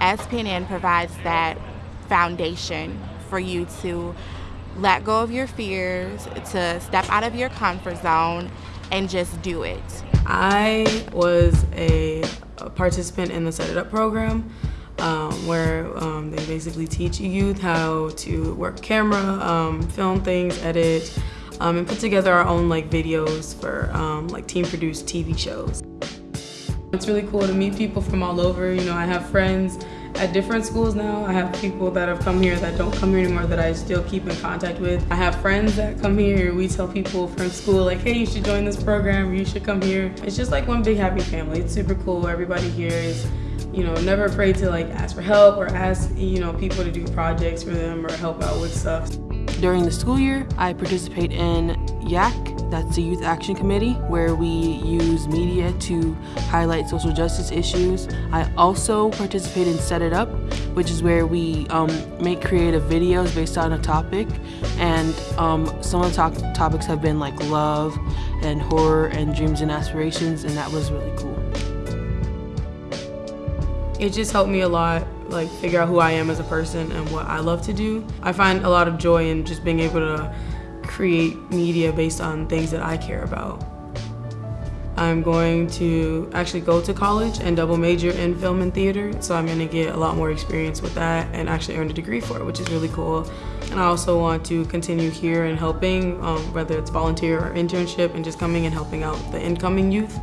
SPNN provides that foundation for you to let go of your fears, to step out of your comfort zone, and just do it. I was a, a participant in the Set It Up program. Um, where um, they basically teach youth how to work camera, um, film things, edit, um, and put together our own like videos for um, like team produced TV shows. It's really cool to meet people from all over. You know, I have friends at different schools now. I have people that have come here that don't come here anymore that I still keep in contact with. I have friends that come here. We tell people from school like, hey, you should join this program. You should come here. It's just like one big happy family. It's super cool. Everybody here is you know, never afraid to like ask for help or ask, you know, people to do projects for them or help out with stuff. During the school year, I participate in YAC, that's the Youth Action Committee, where we use media to highlight social justice issues. I also participate in Set It Up, which is where we um, make creative videos based on a topic. And um, some of the to topics have been like love and horror and dreams and aspirations, and that was really cool. It just helped me a lot, like figure out who I am as a person and what I love to do. I find a lot of joy in just being able to create media based on things that I care about. I'm going to actually go to college and double major in film and theater, so I'm gonna get a lot more experience with that and actually earn a degree for it, which is really cool. And I also want to continue here and helping, um, whether it's volunteer or internship, and just coming and helping out the incoming youth.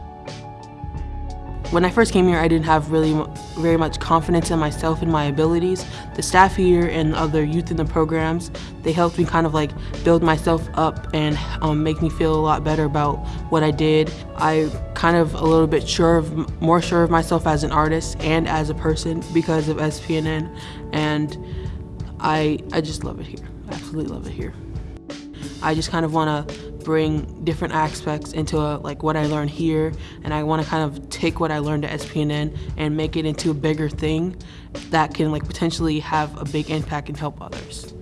When I first came here, I didn't have really very much confidence in myself and my abilities. The staff here and other youth in the programs, they helped me kind of like build myself up and um, make me feel a lot better about what I did. I kind of a little bit sure of, more sure of myself as an artist and as a person because of SPNN, and I, I just love it here. Absolutely love it here. I just kind of want to bring different aspects into a, like what I learned here and I want to kind of take what I learned at SPNN and make it into a bigger thing that can like potentially have a big impact and help others.